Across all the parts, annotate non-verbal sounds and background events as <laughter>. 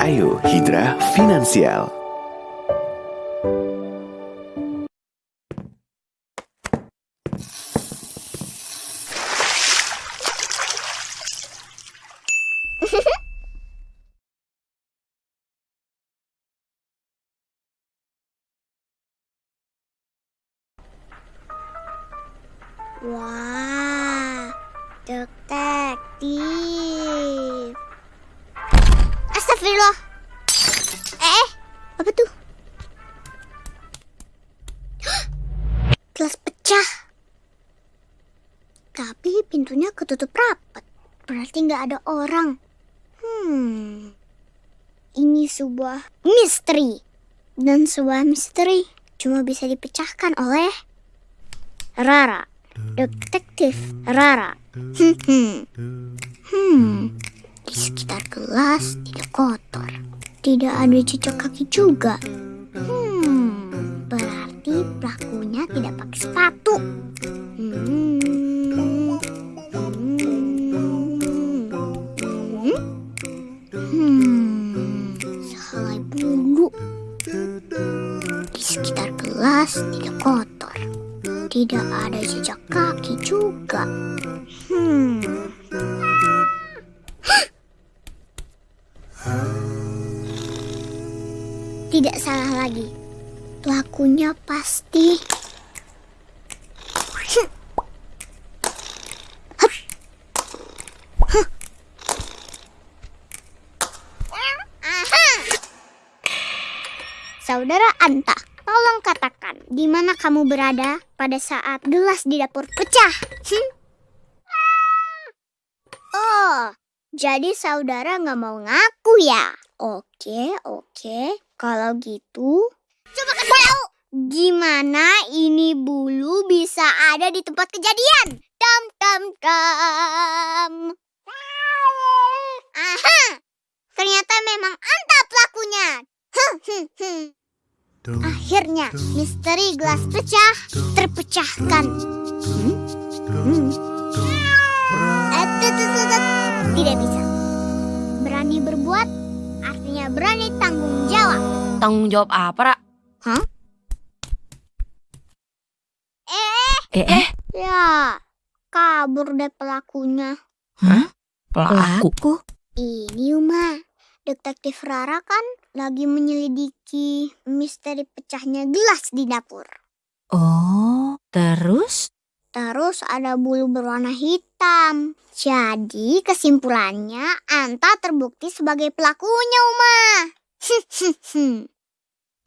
Ayo Hidra Finansial. Apa tuh? <gasps> Gelas pecah. Tapi pintunya ketutup rapat. Berarti nggak ada orang. Hmm. Ini sebuah misteri. Dan sebuah misteri cuma bisa dipecahkan oleh Rara. Detektif Rara. Hmm, hmm. Hmm. Di sekitar gelas tidak kotor. Tidak ada jejak kaki juga. Hmm. Berarti pelakunya tidak pakai sepatu. Hmm. Saudara Anta, tolong katakan di mana kamu berada pada saat gelas di dapur pecah. Hmm? Oh, jadi saudara nggak mau ngaku ya? Oke, oke. Kalau gitu, coba kasih tahu. Gimana ini bulu bisa ada di tempat kejadian? Tam tam tam. Aha, ternyata memang Anta pelakunya. Hmm, hmm, hmm. Akhirnya misteri gelas pecah terpecahkan. Hmm? Hmm. Eh. Tidak bisa. Berani berbuat artinya berani tanggung jawab. Tanggung jawab apa, Ra? Hah? Eh, Eh, eh, ya kabur deh pelakunya. Pelaku. pelaku. Ini Uma, detektif Rara kan lagi menyelidiki misteri pecahnya gelas di dapur. Oh, terus? Terus ada bulu berwarna hitam. Jadi kesimpulannya Anta terbukti sebagai pelakunya, Uma. <laughs>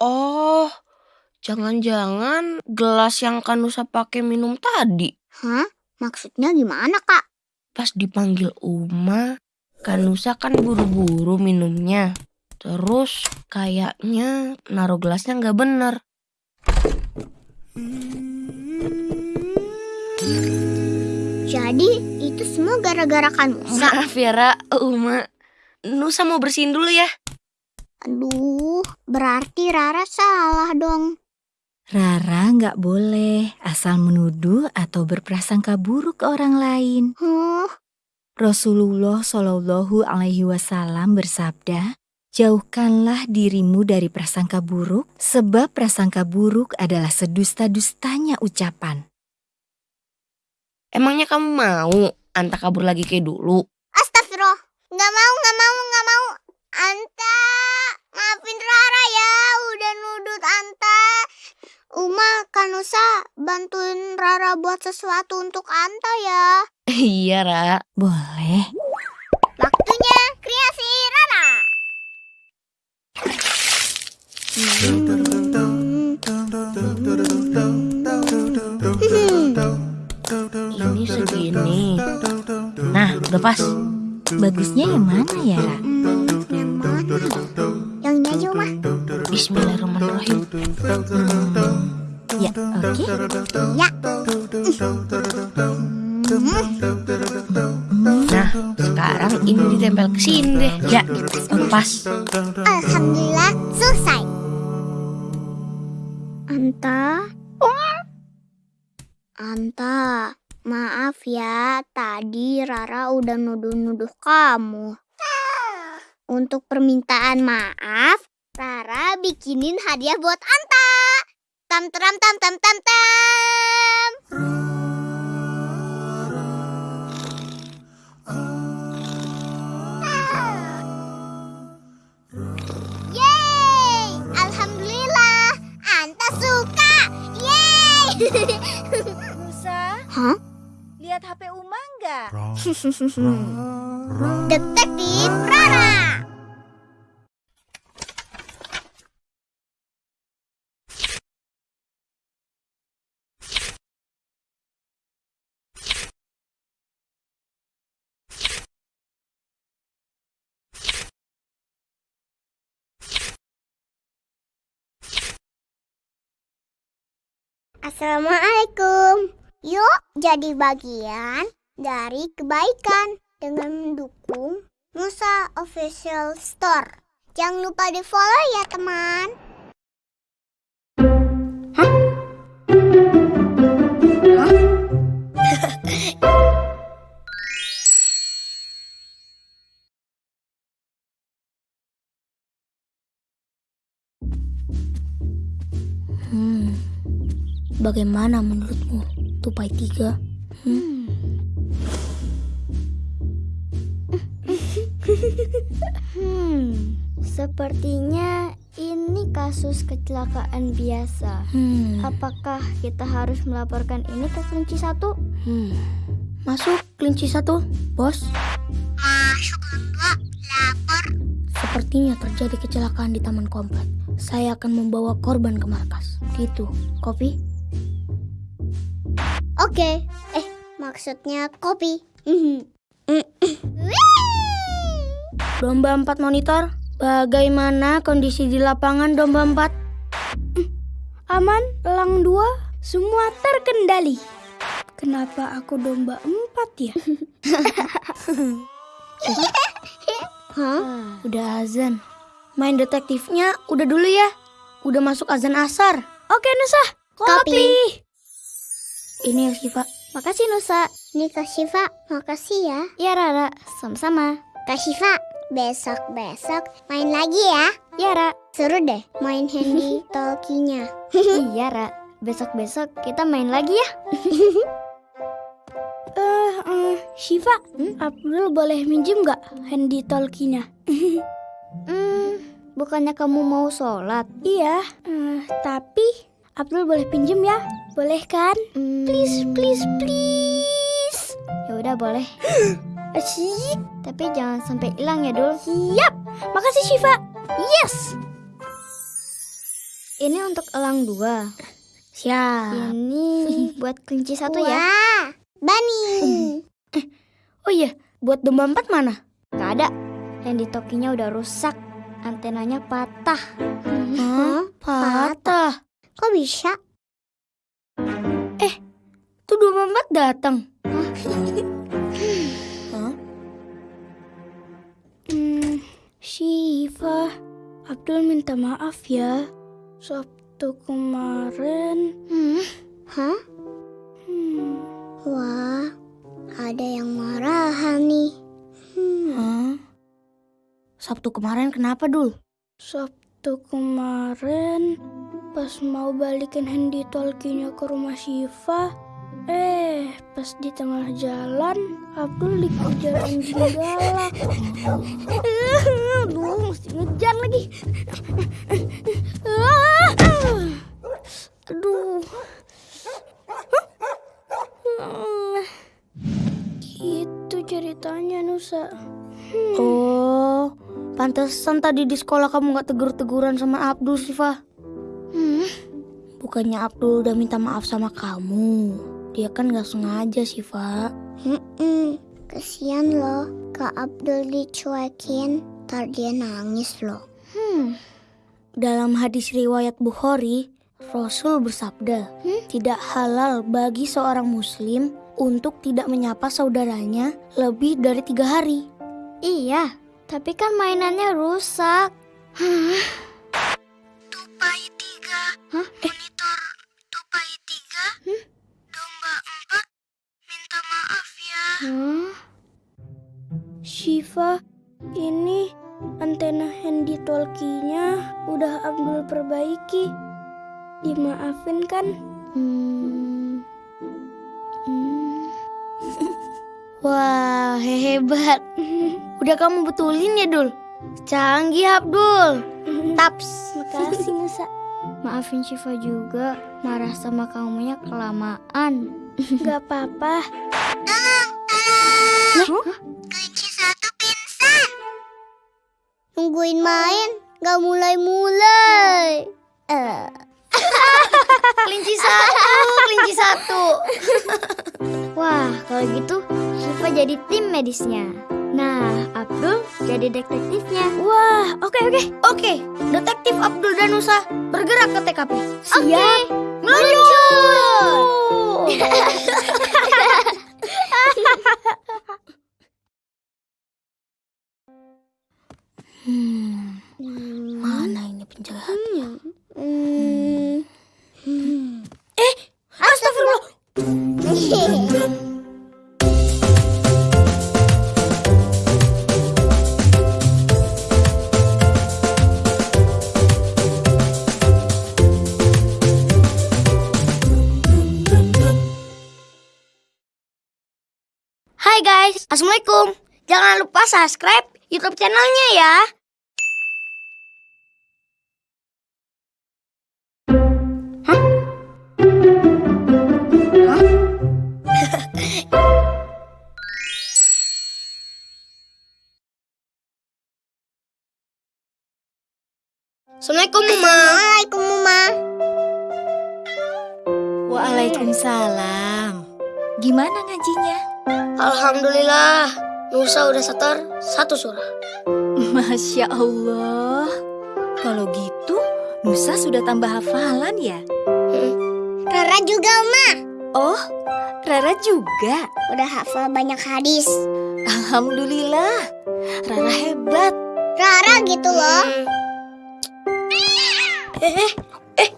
Oh, jangan-jangan gelas yang Kanusa pakai minum tadi. Hah? Maksudnya gimana, Kak? Pas dipanggil Uma, Kanusa kan buru-buru minumnya. Terus kayaknya naruh gelasnya nggak bener. Jadi itu semua gara-gara Kanusa. Maaf ya, Ra, Uma. Nusa mau bersihin dulu ya. Aduh, berarti Rara salah dong. Rara nggak boleh asal menuduh atau berprasangka buruk ke orang lain. Huh, Rasulullah Shallallahu Alaihi Wasallam bersabda, jauhkanlah dirimu dari prasangka buruk, sebab prasangka buruk adalah sedusta-dustanya ucapan. Emangnya kamu mau Anta kabur lagi kayak dulu? Astagfirullah. Nggak mau, nggak mau, nggak mau. Anta, maafin Rara ya. Udah nudut Anta. Uma, Kanusa, bantuin Rara buat sesuatu untuk Anta ya. <laughs> iya, Ra. Boleh. Waktunya kreasi Rara. Ini segini. Nah, udah pas. Bagusnya yang mana ya? Yang mana? Yang ini aja, Uma. Bismillahirrahmanirrahim. Ya, oke. Ya. Nah, sekarang ini ditempel ke sini deh. Ya, pas. Alhamdulillah, udah nuduh-nuduh kamu. Untuk permintaan maaf, Rara bikinin hadiah buat Anta. Tam tam tam tam tam tam. Yeay! Alhamdulillah, Anta suka. Yeay! <laughs> Nusa, Hah? Lihat HP Uma nggak? <laughs> Detektif Rara. Assalamualaikum. Yuk jadi bagian dari kebaikan dengan mendukung Nusa Official Store. Jangan lupa di follow ya teman. Hmm, bagaimana menurutmu, Tupai Tiga? Hmm? Hmm, sepertinya ini kasus kecelakaan biasa. Hmm, Apakah kita harus melaporkan ini ke kunci satu? hmm. Masuk kelinci satu, bos. Masuk mbak, lapor. Sepertinya terjadi kecelakaan di taman komplek. Saya akan membawa korban ke markas. Gitu, kopi? Oke, eh maksudnya kopi. <laughs> Domba empat monitor. Bagaimana kondisi di lapangan domba empat? Aman, elang dua, semua terkendali. Kenapa aku domba empat ya? <laughs> Hah? Udah azan. Main detektifnya udah dulu ya. Udah masuk azan asar. Oke Nusa. Kopi. Ini ya Siva. Makasih Nusa. Ini Kak Syifa. Makasih ya. Ya Rara, sama-sama. Kak Syifa, besok-besok main lagi ya. Ya Ra. Seru deh main handy <laughs> talkinya. iya Ra. Besok-besok kita main lagi ya. <laughs> Eh, eh, Shiva, Abdul boleh minjem nggak handy talkinya? <laughs> Hmm, bukannya kamu mau sholat? Iya, eh, tapi Abdul boleh pinjem ya? Boleh kan? Hmm, Please, please, please. Ya udah boleh. <gasps> Asyik. Tapi jangan sampai hilang ya Dul. Siap. Makasih Shiva. Yes. Ini untuk elang dua. Siap. Ini <laughs> buat kelinci satu ya. Bani. <laughs> Oh iya, buat domba empat mana? Gak ada. Handy talkinya udah rusak. Antenanya patah. Hah? Patah. Kok bisa? Tuh domba empat datang. <laughs> Hah? Hmm, Shiva, Abdul minta maaf ya. Sabtu kemarin. Hmm. Hah? Hmm. Wah, ada yang marahan nih. Hmm. Hah? Sabtu kemarin kenapa, Dul? Sabtu kemarin pas mau balikin handy talkinya ke rumah Shiva, eh pas di tengah jalan Abdul dikejar anjing galak. Aduh, mesti ngejar lagi. Aduh. Gitu ceritanya Nusa. Oh, pantesan tadi di sekolah kamu gak tegur-teguran sama Abdul, Siva. Hmm. Bukannya Abdul udah minta maaf sama kamu. Dia kan gak sengaja, Siva. Mm-mm. Kesian loh, Kak Abdul dicuekin. Ntar dia nangis loh. Hmm. Dalam hadis riwayat Bukhari, Rasul bersabda, tidak halal bagi seorang muslim untuk tidak menyapa saudaranya lebih dari tiga hari. Iya, tapi kan mainannya rusak. Tupai Shiva, ini antena handy talkie-nya udah Abdul perbaiki. Dimaafin kan? Hmm. Hmm. <laughs> Wah, hebat. <laughs> Udah kamu betulin ya, Dul? Canggih, Abdul. Taps. Makasih Nusa. Maafin Syifa juga, marah sama kamunya kelamaan. Gak apa-apa. Pingsan. Nungguin main, gak mulai-mulai. Eh. <laughs> kelinci satu, kelinci satu. Wah, kalau gitu Syifa jadi tim medisnya. Nah, Abdul jadi detektifnya. Wah, oke oke. Oke, detektif Abdul dan Nusa bergerak ke TKP. Siap. Meluncur! <laughs> Mana ini penjahat? Hmm. Eh, astagfirullah. Hai guys, Assalamualaikum. Jangan lupa subscribe YouTube channelnya ya. Assalamualaikum, Mama. Assalamualaikum, Mama. Waalaikumsalam. Gimana ngajinya? Alhamdulillah, Nusa udah setor satu surah. Masya Allah. Kalau gitu, Nusa sudah tambah hafalan ya? Rara juga, Ma. Oh, Rara juga. Udah hafal banyak hadis. Alhamdulillah. Rara hebat. Rara gitu loh. Eh, eh, eh.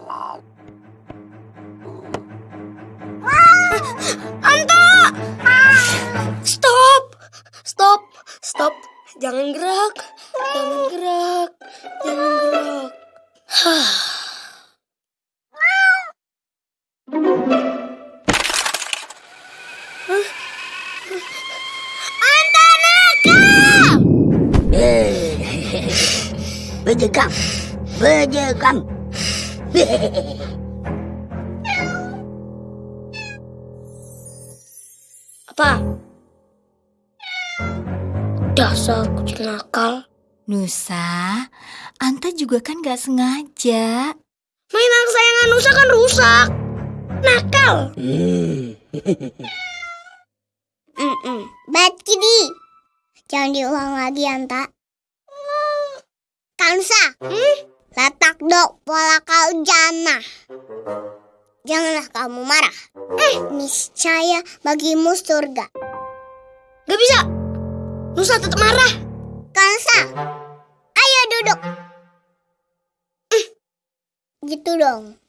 Stop! Stop! Stop! Jangan gerak. Jangan gerak. Jangan gerak. Bejegam, bejegam. <laughs> nakal. Nusa, Anta juga kan gak sengaja. Mainan kesayangan Nusa kan rusak. Nakal. <laughs> Mm-mm. Bad kitty. Jangan diulang lagi, Anta. Kansa. Hmm? Letak dok pola kau jana. Janganlah kamu marah. Eh, niscaya bagimu surga. Gak bisa. Nusa tetap marah. Kansa. Ayo duduk. Eh, Gitu dong.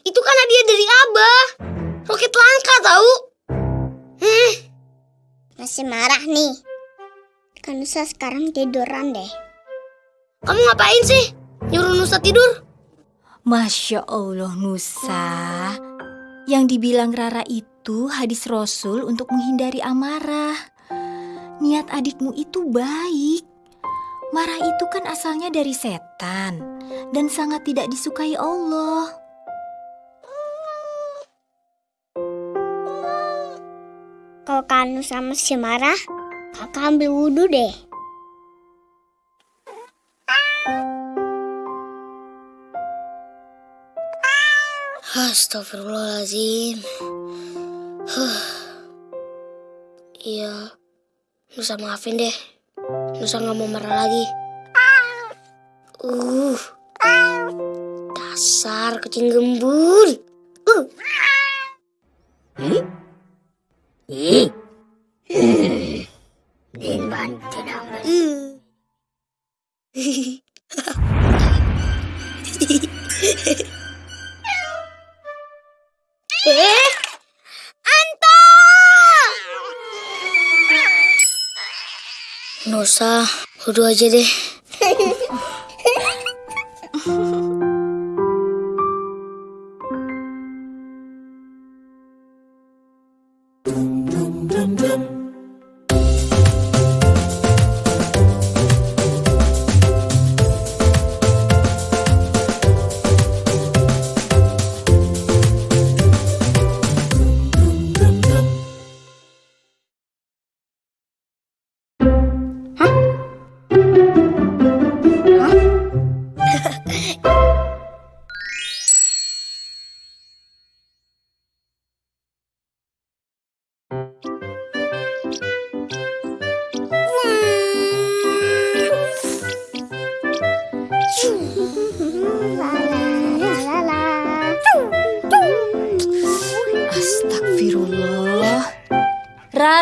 Itu kan hadiah dari Abah. Roket langka tahu. Eh, masih marah nih. Kan Nusa sekarang tiduran deh. Kamu ngapain sih? Nyuruh Nusa tidur? Masya Allah Nusa. Yang dibilang Rara itu hadis Rasul untuk menghindari amarah. Niat adikmu itu baik. Marah itu kan asalnya dari setan dan sangat tidak disukai Allah. Kalau Kak Nusa masih marah, kakak ambil wudhu deh. Astagfirullahaladzim. Huh. Iya, Nusa maafin deh. Nusa nggak mau marah lagi. Uh, dasar kucing gembul. Uh. Dimban tidak Nusa, wudhu aja deh.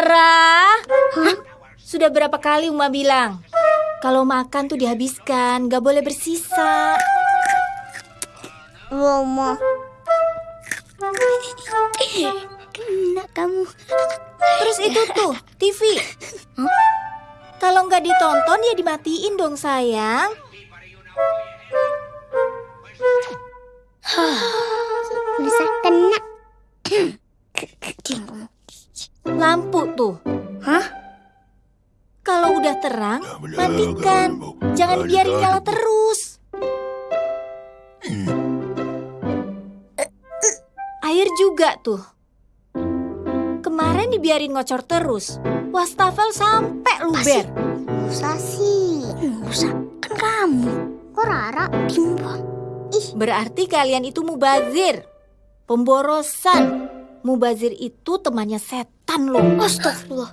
Rara, sudah berapa kali Uma bilang? Kalau makan tuh dihabiskan, gak boleh bersisa. Romo. Kena kamu. Terus itu tuh, TV. Kalau nggak ditonton ya dimatiin dong sayang. Bisa kena. Lampu tuh. Hah? Kalau udah terang, matikan. Jangan biarin nyala terus. Air juga tuh. Kemarin dibiarin ngocor terus. Wastafel sampai luber. Musa sih. Musa, kan kamu. Kok Rara? Timbang. Berarti kalian itu mubazir. Pemborosan. Mubazir itu temannya setan loh. Astagfirullah.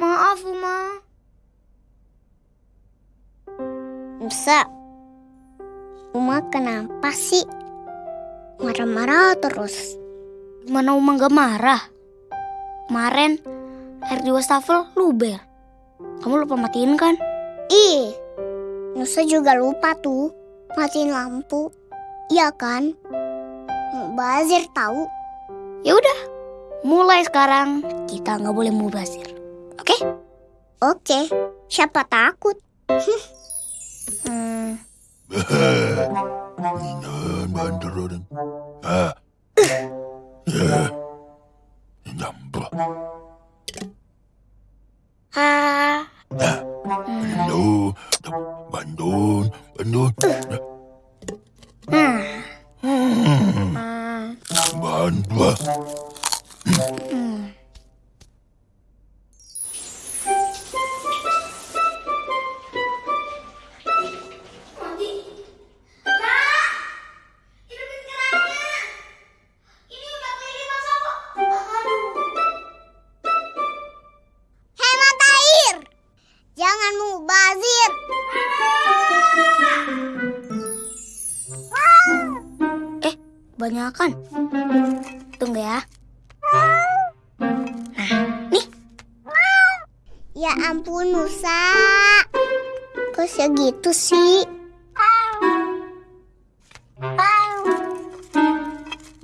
Maaf, Uma. Musa. Uma kenapa sih? Marah-marah terus. Mana Uma gak marah? Kemarin air di wastafel luber. Kamu lupa matiin kan? Ih, Nusa juga lupa tuh matiin lampu. Iya kan? Bazir tahu. Ya udah, mulai sekarang kita nggak boleh mubazir. Oke? Oke, siapa takut? Hmm, Ah, Bandun, bandun, bandun, hmm, ah. bandun. hmm. Hemat air. Mubazir. Banyakan. Tunggu. Ya Kok segitu sih?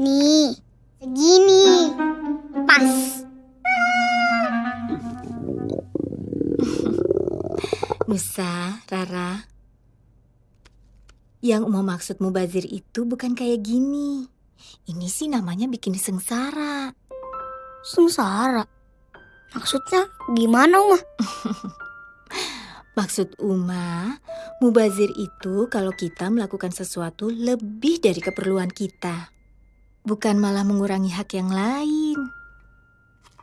Nih, segini. Pas. Nusa, Rara. Yang mau maksud mubazir itu bukan kayak gini. Ini sih namanya bikin sengsara. Sengsara. Maksudnya gimana, Uma? <laughs> Maksud Uma, mubazir itu kalau kita melakukan sesuatu lebih dari keperluan kita. Bukan malah mengurangi hak yang lain.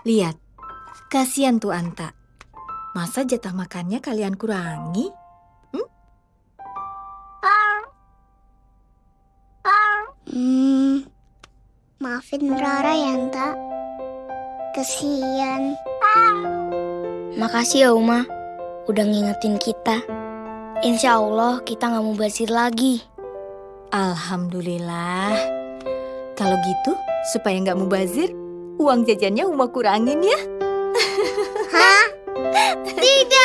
Lihat, kasihan tuh Anta. Masa jatah makannya kalian kurangi? Hmm, maafin Rara ya, Anta. Kesian. Makasih ya, Uma. Udah ngingetin kita. Insya Allah kita nggak mau basir lagi. Alhamdulillah. Kalau gitu, supaya nggak mubazir, uang jajannya Uma kurangin ya. <laughs> Tidak.